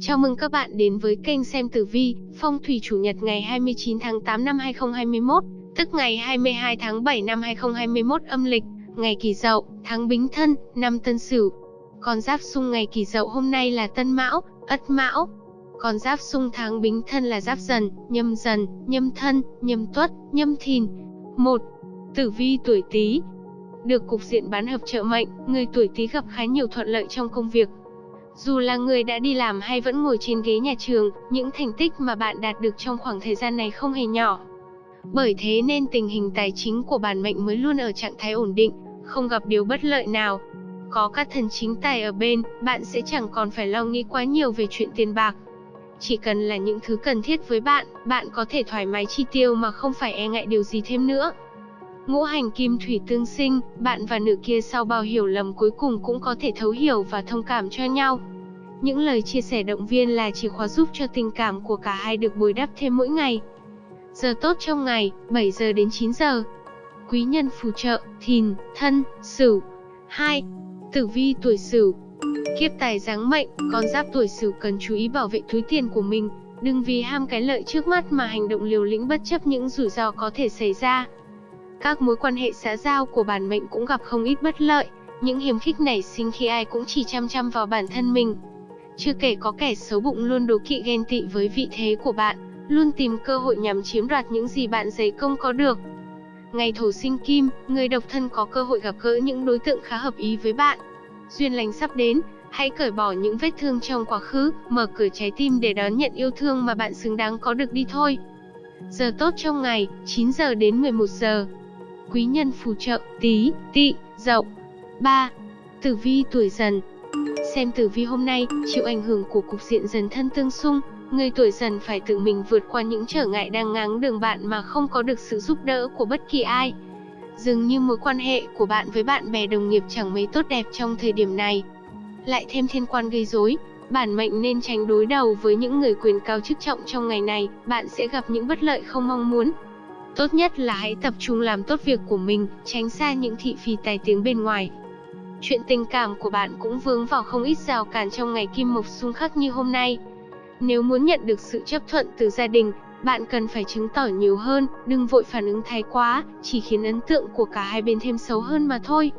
Chào mừng các bạn đến với kênh xem tử vi, phong thủy chủ nhật ngày 29 tháng 8 năm 2021, tức ngày 22 tháng 7 năm 2021 âm lịch, ngày Kỷ Dậu, tháng Bính Thân, năm Tân Sửu. Con giáp xung ngày Kỷ Dậu hôm nay là Tân Mão, Ất Mão. Con giáp xung tháng Bính Thân là Giáp Dần, Nhâm Dần, Nhâm Thân, Nhâm Tuất, Nhâm Thìn. 1. Tử vi tuổi Tý. Được cục diện bán hợp trợ mệnh, người tuổi Tý gặp khá nhiều thuận lợi trong công việc, dù là người đã đi làm hay vẫn ngồi trên ghế nhà trường, những thành tích mà bạn đạt được trong khoảng thời gian này không hề nhỏ. Bởi thế nên tình hình tài chính của bản mệnh mới luôn ở trạng thái ổn định, không gặp điều bất lợi nào. Có các thần chính tài ở bên, bạn sẽ chẳng còn phải lo nghĩ quá nhiều về chuyện tiền bạc. Chỉ cần là những thứ cần thiết với bạn, bạn có thể thoải mái chi tiêu mà không phải e ngại điều gì thêm nữa. Ngũ hành kim thủy tương sinh, bạn và nữ kia sau bao hiểu lầm cuối cùng cũng có thể thấu hiểu và thông cảm cho nhau. Những lời chia sẻ động viên là chìa khóa giúp cho tình cảm của cả hai được bồi đắp thêm mỗi ngày. Giờ tốt trong ngày, 7 giờ đến 9 giờ. Quý nhân phù trợ, thìn, thân, sửu. 2. Tử vi tuổi sửu. Kiếp tài giáng mệnh, con giáp tuổi sửu cần chú ý bảo vệ túi tiền của mình, đừng vì ham cái lợi trước mắt mà hành động liều lĩnh bất chấp những rủi ro có thể xảy ra. Các mối quan hệ xã giao của bản mệnh cũng gặp không ít bất lợi, những hiềm khích nảy sinh khi ai cũng chỉ chăm chăm vào bản thân mình. Chưa kể có kẻ xấu bụng luôn đố kỵ ghen tị với vị thế của bạn, luôn tìm cơ hội nhằm chiếm đoạt những gì bạn giấy công có được. Ngày thổ sinh kim, người độc thân có cơ hội gặp gỡ những đối tượng khá hợp ý với bạn. Duyên lành sắp đến, hãy cởi bỏ những vết thương trong quá khứ, mở cửa trái tim để đón nhận yêu thương mà bạn xứng đáng có được đi thôi. Giờ tốt trong ngày, 9 giờ đến 11 giờ quý nhân phù trợ, tí, Tị, dậu. 3. Tử vi tuổi dần Xem tử vi hôm nay, chịu ảnh hưởng của cục diện dần thân tương xung, người tuổi dần phải tự mình vượt qua những trở ngại đang ngáng đường bạn mà không có được sự giúp đỡ của bất kỳ ai. Dường như mối quan hệ của bạn với bạn bè đồng nghiệp chẳng mấy tốt đẹp trong thời điểm này. Lại thêm thiên quan gây rối, bản mệnh nên tránh đối đầu với những người quyền cao chức trọng trong ngày này, bạn sẽ gặp những bất lợi không mong muốn. Tốt nhất là hãy tập trung làm tốt việc của mình, tránh xa những thị phi tài tiếng bên ngoài. Chuyện tình cảm của bạn cũng vướng vào không ít rào cản trong ngày kim mộc xung khắc như hôm nay. Nếu muốn nhận được sự chấp thuận từ gia đình, bạn cần phải chứng tỏ nhiều hơn, đừng vội phản ứng thái quá, chỉ khiến ấn tượng của cả hai bên thêm xấu hơn mà thôi.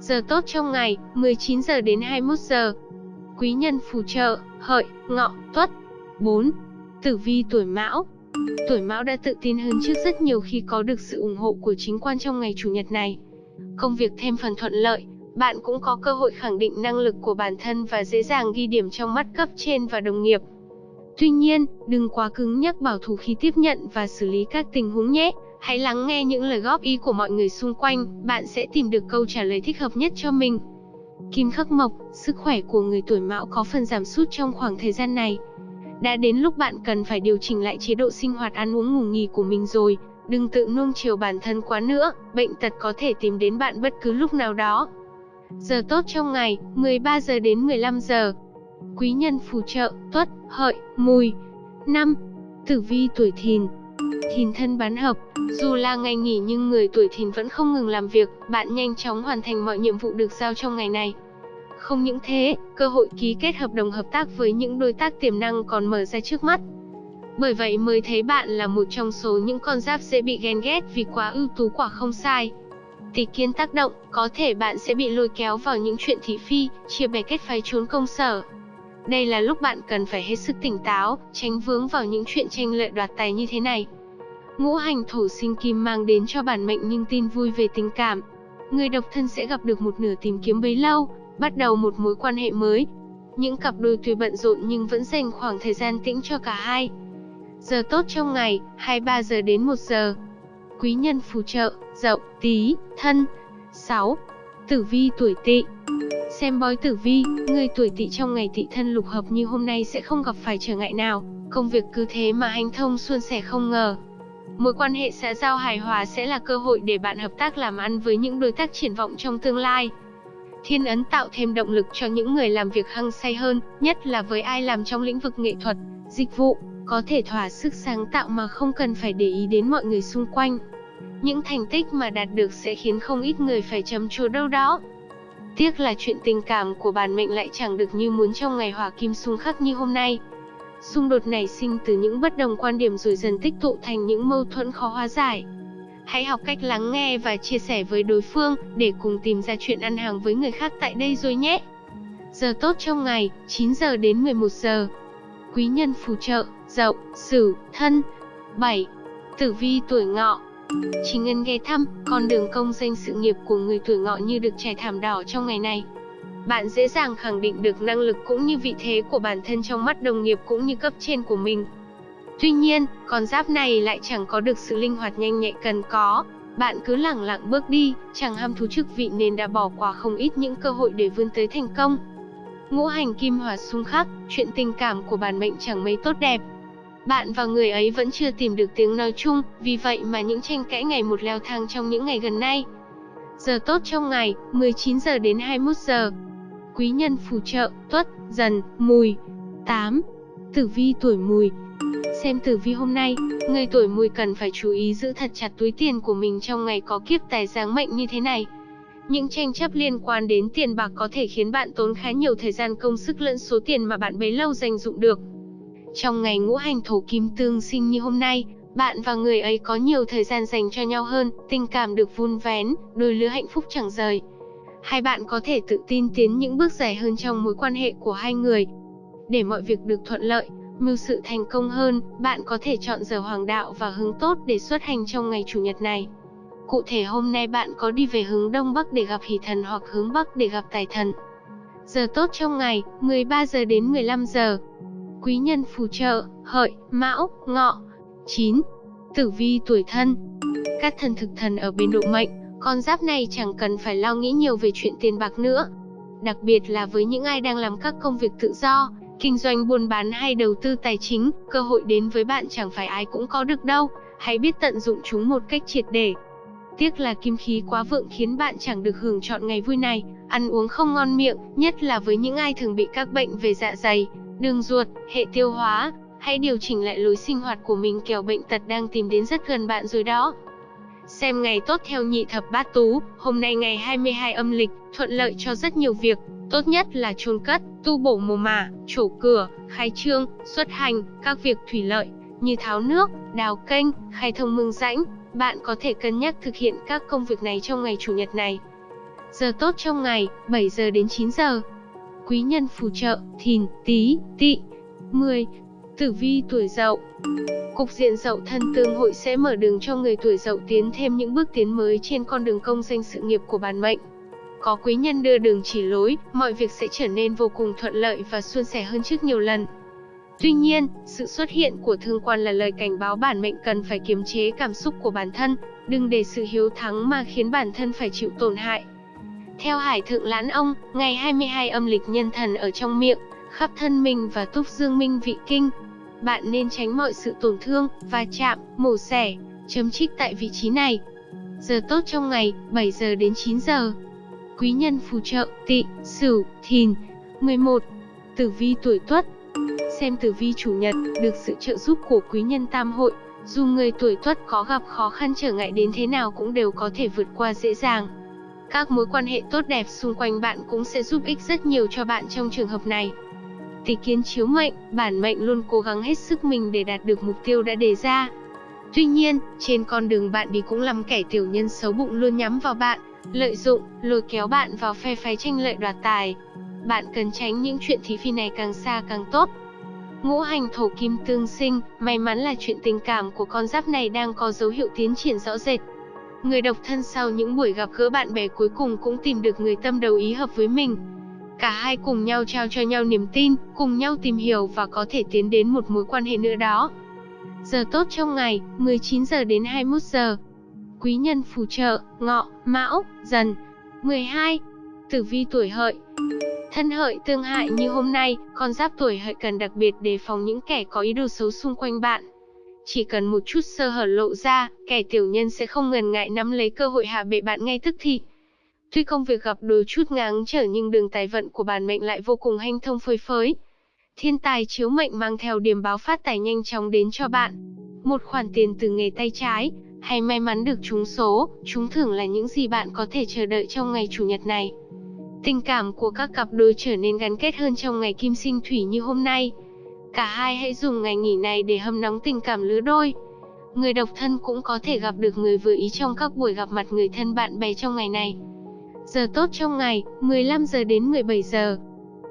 Giờ tốt trong ngày, 19 giờ đến 21 giờ. Quý nhân phù trợ, hợi, ngọ, tuất. 4. Tử vi tuổi mão, Tuổi Mão đã tự tin hơn trước rất nhiều khi có được sự ủng hộ của chính quan trong ngày Chủ nhật này. Công việc thêm phần thuận lợi, bạn cũng có cơ hội khẳng định năng lực của bản thân và dễ dàng ghi điểm trong mắt cấp trên và đồng nghiệp. Tuy nhiên, đừng quá cứng nhắc bảo thủ khi tiếp nhận và xử lý các tình huống nhé. Hãy lắng nghe những lời góp ý của mọi người xung quanh, bạn sẽ tìm được câu trả lời thích hợp nhất cho mình. Kim khắc mộc, sức khỏe của người tuổi mão có phần giảm sút trong khoảng thời gian này. Đã đến lúc bạn cần phải điều chỉnh lại chế độ sinh hoạt ăn uống ngủ nghỉ của mình rồi, đừng tự nuông chiều bản thân quá nữa, bệnh tật có thể tìm đến bạn bất cứ lúc nào đó. Giờ tốt trong ngày, 13 giờ đến 15 giờ. Quý nhân phù trợ, tuất, hợi, mùi. 5. Tử vi tuổi thìn Thìn thân bán hợp, dù là ngày nghỉ nhưng người tuổi thìn vẫn không ngừng làm việc, bạn nhanh chóng hoàn thành mọi nhiệm vụ được giao trong ngày này. Không những thế, cơ hội ký kết hợp đồng hợp tác với những đối tác tiềm năng còn mở ra trước mắt. Bởi vậy mới thấy bạn là một trong số những con giáp dễ bị ghen ghét vì quá ưu tú quả không sai. Tỷ kiến tác động, có thể bạn sẽ bị lôi kéo vào những chuyện thị phi, chia bè kết phái trốn công sở. Đây là lúc bạn cần phải hết sức tỉnh táo, tránh vướng vào những chuyện tranh lợi đoạt tài như thế này. Ngũ hành thổ sinh kim mang đến cho bản mệnh nhưng tin vui về tình cảm. Người độc thân sẽ gặp được một nửa tìm kiếm bấy lâu, bắt đầu một mối quan hệ mới. Những cặp đôi tuy bận rộn nhưng vẫn dành khoảng thời gian tĩnh cho cả hai. Giờ tốt trong ngày, 23 giờ đến 1 giờ. Quý nhân phù trợ, dậu, tí, thân. 6. Tử vi tuổi tỵ Xem bói tử vi, người tuổi tỵ trong ngày tỵ thân lục hợp như hôm nay sẽ không gặp phải trở ngại nào, công việc cứ thế mà hành thông suôn sẻ không ngờ. Mối quan hệ xã giao hài hòa sẽ là cơ hội để bạn hợp tác làm ăn với những đối tác triển vọng trong tương lai. Thiên ấn tạo thêm động lực cho những người làm việc hăng say hơn, nhất là với ai làm trong lĩnh vực nghệ thuật, dịch vụ, có thể thỏa sức sáng tạo mà không cần phải để ý đến mọi người xung quanh. Những thành tích mà đạt được sẽ khiến không ít người phải chấm chua đâu đó. Tiếc là chuyện tình cảm của bản mệnh lại chẳng được như muốn trong ngày hỏa kim xung khắc như hôm nay. Xung đột nảy sinh từ những bất đồng quan điểm rồi dần tích tụ thành những mâu thuẫn khó hóa giải. Hãy học cách lắng nghe và chia sẻ với đối phương để cùng tìm ra chuyện ăn hàng với người khác tại đây rồi nhé. Giờ tốt trong ngày, 9 giờ đến 11 giờ. Quý nhân phù trợ, dậu, sửu, thân. 7. Tử vi tuổi ngọ Chính ngân ghé thăm, con đường công danh sự nghiệp của người tuổi ngọ như được trải thảm đỏ trong ngày này. Bạn dễ dàng khẳng định được năng lực cũng như vị thế của bản thân trong mắt đồng nghiệp cũng như cấp trên của mình. Tuy nhiên, con giáp này lại chẳng có được sự linh hoạt nhanh nhạy cần có. Bạn cứ lẳng lặng bước đi, chẳng ham thú chức vị nên đã bỏ qua không ít những cơ hội để vươn tới thành công. Ngũ hành kim hỏa xung khắc, chuyện tình cảm của bản mệnh chẳng mấy tốt đẹp. Bạn và người ấy vẫn chưa tìm được tiếng nói chung, vì vậy mà những tranh cãi ngày một leo thang trong những ngày gần nay. Giờ tốt trong ngày, 19 giờ đến 21 giờ. Quý nhân phù trợ, tuất, dần, mùi. 8. Tử vi tuổi mùi, Xem tử vi hôm nay, người tuổi mùi cần phải chú ý giữ thật chặt túi tiền của mình trong ngày có kiếp tài giáng mệnh như thế này. Những tranh chấp liên quan đến tiền bạc có thể khiến bạn tốn khá nhiều thời gian công sức lẫn số tiền mà bạn bấy lâu dành dụng được. Trong ngày ngũ hành thổ kim tương sinh như hôm nay, bạn và người ấy có nhiều thời gian dành cho nhau hơn, tình cảm được vun vén, đôi lứa hạnh phúc chẳng rời. Hai bạn có thể tự tin tiến những bước dài hơn trong mối quan hệ của hai người. Để mọi việc được thuận lợi, mưu sự thành công hơn, bạn có thể chọn giờ hoàng đạo và hướng tốt để xuất hành trong ngày chủ nhật này. Cụ thể hôm nay bạn có đi về hướng đông bắc để gặp hỷ thần hoặc hướng bắc để gặp tài thần. Giờ tốt trong ngày, 13 giờ đến 15 giờ. Quý nhân phù trợ, hợi, mão, ngọ. 9. Tử vi tuổi thân. Các thần thực thần ở bên độ mệnh, con giáp này chẳng cần phải lo nghĩ nhiều về chuyện tiền bạc nữa. Đặc biệt là với những ai đang làm các công việc tự do, Kinh doanh buôn bán hay đầu tư tài chính, cơ hội đến với bạn chẳng phải ai cũng có được đâu, hãy biết tận dụng chúng một cách triệt để. Tiếc là kim khí quá vượng khiến bạn chẳng được hưởng chọn ngày vui này, ăn uống không ngon miệng, nhất là với những ai thường bị các bệnh về dạ dày, đường ruột, hệ tiêu hóa. Hãy điều chỉnh lại lối sinh hoạt của mình kẻo bệnh tật đang tìm đến rất gần bạn rồi đó. Xem ngày tốt theo nhị thập bát tú, hôm nay ngày 22 âm lịch, thuận lợi cho rất nhiều việc, Tốt nhất là chôn cất, tu bổ mồ mả, trổ cửa, khai trương, xuất hành, các việc thủy lợi, như tháo nước, đào kênh, khai thông mương rãnh. Bạn có thể cân nhắc thực hiện các công việc này trong ngày Chủ nhật này. Giờ tốt trong ngày, 7 giờ đến 9 giờ. Quý nhân phù trợ, thìn, tí, tị. 10. Tử vi tuổi dậu Cục diện dậu thân tương hội sẽ mở đường cho người tuổi dậu tiến thêm những bước tiến mới trên con đường công danh sự nghiệp của bản mệnh. Có quý nhân đưa đường chỉ lối, mọi việc sẽ trở nên vô cùng thuận lợi và suôn sẻ hơn trước nhiều lần. Tuy nhiên, sự xuất hiện của thương quan là lời cảnh báo bản mệnh cần phải kiềm chế cảm xúc của bản thân, đừng để sự hiếu thắng mà khiến bản thân phải chịu tổn hại. Theo Hải Thượng Lãn Ông, ngày 22 âm lịch nhân thần ở trong miệng, khắp thân mình và túc dương minh vị kinh. Bạn nên tránh mọi sự tổn thương, va chạm, mổ xẻ, chấm trích tại vị trí này. Giờ tốt trong ngày, 7 giờ đến 9 giờ quý nhân phù trợ, tị, sửu, thìn. 11. Tử vi tuổi tuất Xem tử vi chủ nhật, được sự trợ giúp của quý nhân tam hội, dù người tuổi tuất có gặp khó khăn trở ngại đến thế nào cũng đều có thể vượt qua dễ dàng. Các mối quan hệ tốt đẹp xung quanh bạn cũng sẽ giúp ích rất nhiều cho bạn trong trường hợp này. Tỷ kiến chiếu mệnh, bản mệnh luôn cố gắng hết sức mình để đạt được mục tiêu đã đề ra. Tuy nhiên, trên con đường bạn đi cũng lắm kẻ tiểu nhân xấu bụng luôn nhắm vào bạn, lợi dụng, lôi kéo bạn vào phe phái tranh lợi đoạt tài. Bạn cần tránh những chuyện thí phi này càng xa càng tốt. Ngũ hành thổ kim tương sinh, may mắn là chuyện tình cảm của con giáp này đang có dấu hiệu tiến triển rõ rệt. Người độc thân sau những buổi gặp gỡ bạn bè cuối cùng cũng tìm được người tâm đầu ý hợp với mình. Cả hai cùng nhau trao cho nhau niềm tin, cùng nhau tìm hiểu và có thể tiến đến một mối quan hệ nữa đó. Giờ tốt trong ngày, 19 giờ đến 21 giờ quý nhân phù trợ, ngọ, mão, dần. 12. Tử vi tuổi hợi Thân hợi tương hại như hôm nay, con giáp tuổi hợi cần đặc biệt đề phòng những kẻ có ý đồ xấu xung quanh bạn. Chỉ cần một chút sơ hở lộ ra, kẻ tiểu nhân sẽ không ngần ngại nắm lấy cơ hội hạ bệ bạn ngay tức thì. Tuy công việc gặp đôi chút ngáng trở nhưng đường tài vận của bản mệnh lại vô cùng hanh thông phơi phới. Thiên tài chiếu mệnh mang theo điểm báo phát tài nhanh chóng đến cho bạn. Một khoản tiền từ nghề tay trái, hay may mắn được trúng số, trúng thưởng là những gì bạn có thể chờ đợi trong ngày chủ nhật này. Tình cảm của các cặp đôi trở nên gắn kết hơn trong ngày kim sinh thủy như hôm nay. Cả hai hãy dùng ngày nghỉ này để hâm nóng tình cảm lứa đôi. Người độc thân cũng có thể gặp được người vừa ý trong các buổi gặp mặt người thân bạn bè trong ngày này. Giờ tốt trong ngày, 15 giờ đến 17 giờ.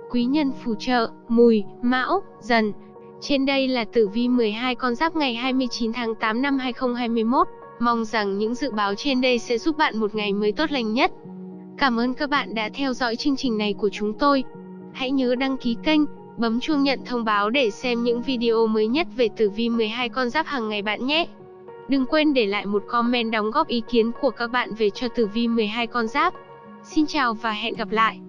Quý nhân phù trợ, mùi, mão, dần. Trên đây là tử vi 12 con giáp ngày 29 tháng 8 năm 2021. Mong rằng những dự báo trên đây sẽ giúp bạn một ngày mới tốt lành nhất. Cảm ơn các bạn đã theo dõi chương trình này của chúng tôi. Hãy nhớ đăng ký kênh, bấm chuông nhận thông báo để xem những video mới nhất về tử vi 12 con giáp hàng ngày bạn nhé. Đừng quên để lại một comment đóng góp ý kiến của các bạn về cho tử vi 12 con giáp. Xin chào và hẹn gặp lại.